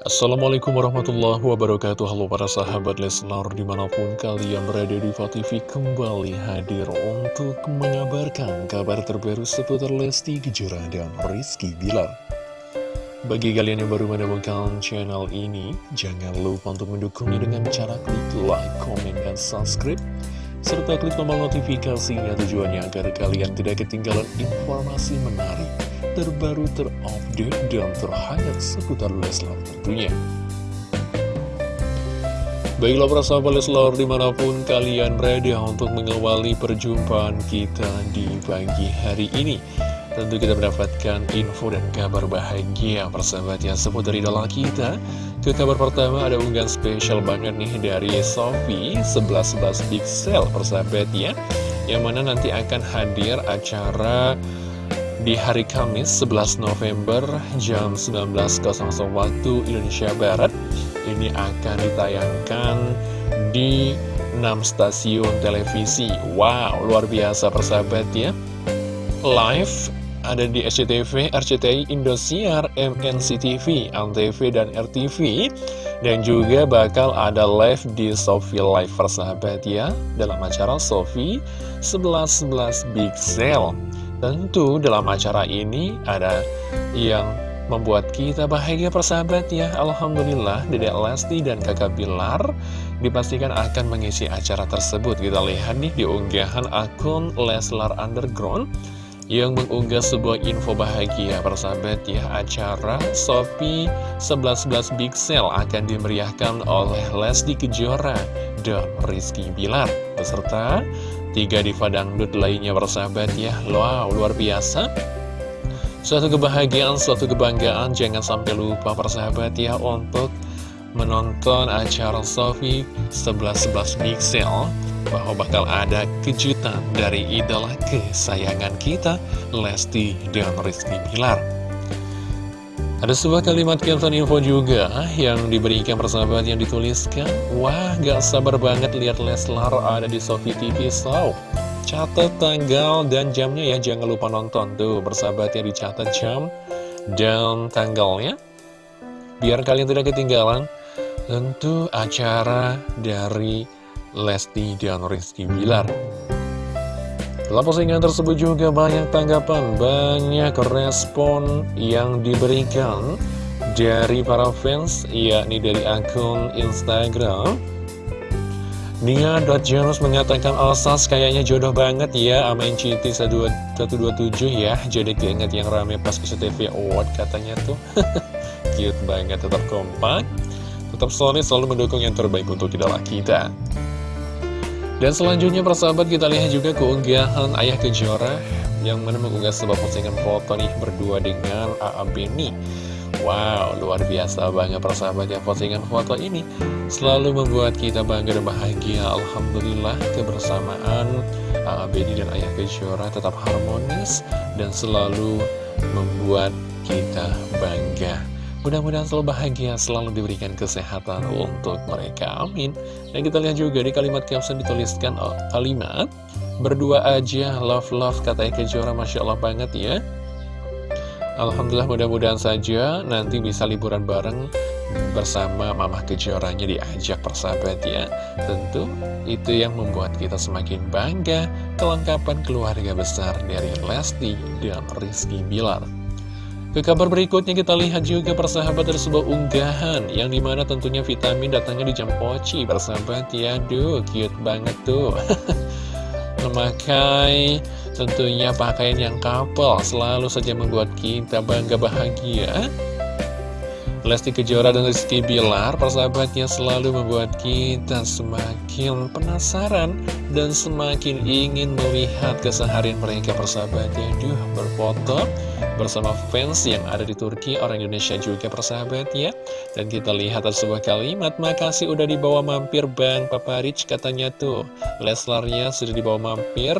Assalamualaikum warahmatullahi wabarakatuh. Halo para sahabat Leslar di mana pun kalian berada di TV kembali hadir untuk mengabarkan kabar terbaru seputar Lesti Kejora dan Rizky Bilar. Bagi kalian yang baru menemukan channel ini jangan lupa untuk mendukungnya dengan cara klik like, komen, dan subscribe serta klik tombol notifikasinya tujuannya agar kalian tidak ketinggalan informasi menarik terbaru, terupdate, dan terhangat seputar Leslar tentunya. Baiklah para sahabat Leslar di mana pun kalian berada untuk mengawali perjumpaan kita di pagi hari ini. Tentu kita mendapatkan info dan kabar bahagia persahabat yang seputar idola kita. Ke kabar pertama ada unggahan spesial banget nih dari Sofi 1111 Pixel persahabat ya. Yang mana nanti akan hadir acara di hari Kamis 11 November jam 19.00 waktu Indonesia Barat ini akan ditayangkan di 6 stasiun televisi. Wow luar biasa persahabat ya live ada di SCTV, RCTI, Indosiar, MNCTV, ANTV, dan RTV dan juga bakal ada live di Sofi Live persahabat ya dalam acara Sofi 1111 Big Sale Tentu dalam acara ini ada yang membuat kita bahagia persahabat ya Alhamdulillah Dedek Lesti dan kakak Bilar dipastikan akan mengisi acara tersebut. Kita lihat nih di unggahan akun Leslar Underground yang mengunggah sebuah info bahagia persahabat ya Acara Sopi 1111 Big Sale akan dimeriahkan oleh Lesti Kejora dan Rizky Bilar beserta Tiga diva dangdut lainnya bersahabat ya. Wow, luar biasa. Suatu kebahagiaan, suatu kebanggaan. Jangan sampai lupa persahabat ya Untuk menonton acara Sofi 11-11 Pixel Bahwa bakal ada kejutan dari idola kesayangan kita Lesti dan Rizky Bilar ada sebuah kalimat caption info juga yang diberikan persahabat yang dituliskan. Wah gak sabar banget lihat Leslar ada di Sofi TV So Catat tanggal dan jamnya ya jangan lupa nonton tuh persahabat yang dicatat jam dan tanggalnya. Biar kalian tidak ketinggalan Tentu acara dari Lesti dan Rizky Bilar dalam postingan tersebut juga banyak tanggapan, banyak respon yang diberikan dari para fans, yakni dari akun Instagram. Nia.janus mengatakan Alsas kayaknya jodoh banget ya sama NCT 127 ya. Jadi keinget yang rame pas SCTV Award katanya tuh. Cute banget, tetap kompak Tetap solid, selalu mendukung yang terbaik untuk idola kita dan selanjutnya persahabat kita lihat juga keunggahan Ayah Kejora yang mana mengunggah sebuah postingan foto nih berdua dengan AA Beni. Wow, luar biasa banget persahabat ya postingan foto ini selalu membuat kita bangga dan bahagia. Alhamdulillah kebersamaan AA Beni dan Ayah Kejora tetap harmonis dan selalu membuat kita bangga. Mudah-mudahan selalu bahagia, selalu diberikan kesehatan untuk mereka. Amin. Dan kita lihat juga di kalimat caption dituliskan oh, kalimat Berdua aja, love-love, kata Eka Jora, Masya Allah banget ya. Alhamdulillah mudah-mudahan saja nanti bisa liburan bareng bersama Mama Kejoranya diajak persahabat ya. Tentu itu yang membuat kita semakin bangga kelengkapan keluarga besar dari Lesti dan Rizky Bilar. Ke kabar berikutnya kita lihat juga persahabat dari sebuah unggahan Yang di mana tentunya vitamin datangnya di jam poci persahabat. Ya Aduh cute banget tuh. Memakai tentunya pakaian yang couple Selalu saja membuat kita bangga bahagia. Lesti Kejora dan Rizky Bilar persahabatnya selalu membuat kita semakin penasaran dan semakin ingin melihat keseharian mereka persahabatnya Duh berfoto bersama fans yang ada di Turki orang Indonesia juga persahabatnya dan kita lihat ada sebuah kalimat makasih udah dibawa mampir Bang Papa Rich katanya tuh. Leslarnya sudah dibawa mampir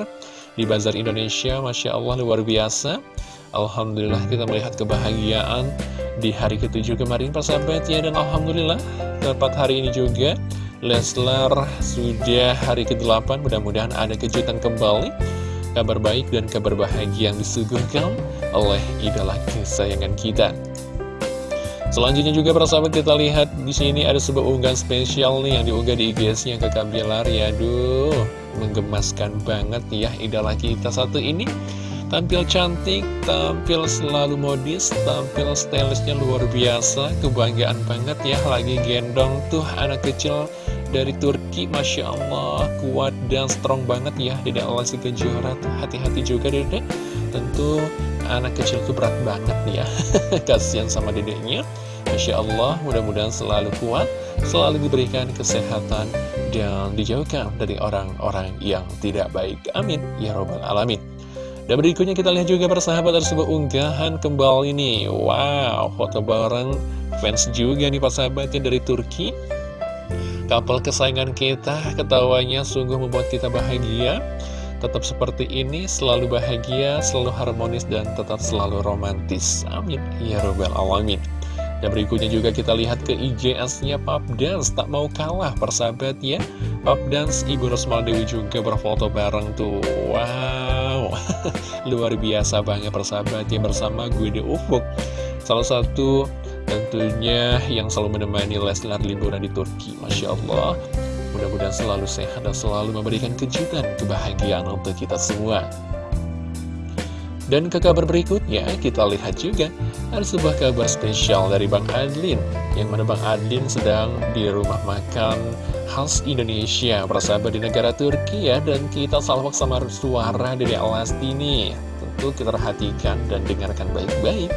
di Bazar Indonesia Masya Allah luar biasa. Alhamdulillah kita melihat kebahagiaan di hari ketujuh kemarin persahabat ya. Dan Alhamdulillah tepat hari ini juga Leslar sudah hari ke-8 mudah-mudahan ada kejutan kembali Kabar baik dan kabar bahagia yang disuguhkan oleh idola kesayangan kita Selanjutnya juga para sahabat kita lihat di sini ada sebuah unggahan spesial nih yang diunggah di IG-nya ke Bilar ya. Aduh, menggemaskan banget ya idola kita satu ini. Tampil cantik, tampil selalu modis, tampil stylishnya luar biasa, kebanggaan banget ya lagi gendong tuh anak kecil dari Turki, Masya Allah, kuat dan strong banget ya Dedek Lesti Kejora. Hati-hati juga dedek Tentu anak kecil tuh berat banget ya. Kasian sama dedeknya. Masya Allah, mudah-mudahan selalu kuat, selalu diberikan kesehatan Dan dijauhkan dari orang-orang yang tidak baik. Amin, Ya Robbal Alamin. Dan berikutnya kita lihat juga persahabat ada sebuah unggahan kembali nih. Wow, foto bareng fans juga nih persahabatnya dari Turki Kapal kesayangan kita ketawanya sungguh membuat kita bahagia. Tetap seperti ini, selalu bahagia, selalu harmonis, dan tetap selalu romantis. Amin. Ya Rabbal Alamin. Dan berikutnya juga kita lihat ke IGS-nya Pop Dance. Tak mau kalah persahabat ya. Pop Dance Ibu Rosmal Dewi juga berfoto bareng tuh. Wow. Luar biasa banget persahabat ya Bersama gue Ufuk. Salah satu tentunya yang selalu menemani Leslar liburan di Turki Masya Allah. Mudah-mudahan selalu sehat dan selalu memberikan kejutan kebahagiaan untuk kita semua. Dan ke kabar berikutnya, kita lihat juga ada sebuah kabar spesial dari Bang Adlin Yang mana Bang Adlin sedang di rumah makan khas Indonesia Bersahabat di negara Turki ya Dan kita salvok sama suara dari Alasti nih Tentu kita perhatikan dan dengarkan baik-baik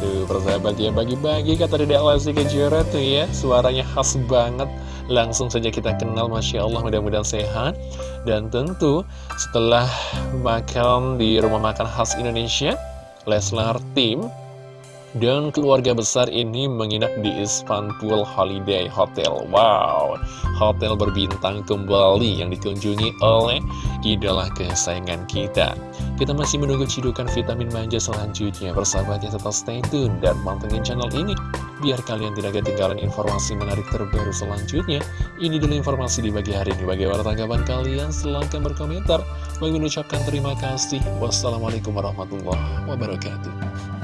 Tuh persahabat ya bagi-bagi kata Dede Alasti Kejora tuh ya. Suaranya khas banget. Langsung saja kita kenal Masya Allah mudah-mudahan sehat. Dan tentu setelah makan di rumah makan khas Indonesia Leslar Team dan keluarga besar ini menginap di Istanbul Holiday Hotel. Wow, hotel berbintang kembali yang dikunjungi oleh idola kesayangan kita. Kita masih menunggu cidukan vitamin manja selanjutnya. Bersahabatnya tetap stay tune dan pantengin channel ini. Biar kalian tidak ketinggalan informasi menarik terbaru selanjutnya. Ini dulu informasi di pagi hari ini. Bagaimana tanggapan kalian? Silahkan berkomentar. Bagi mengucapkan terima kasih. Wassalamualaikum warahmatullahi wabarakatuh